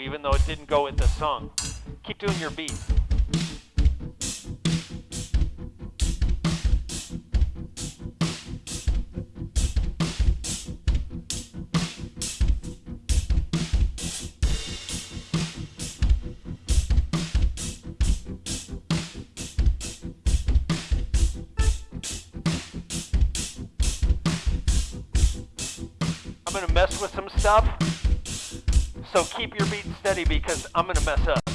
even though it didn't go with the song. Keep doing your beat. I'm gonna mess with some stuff. So keep your beat steady because I'm gonna mess up.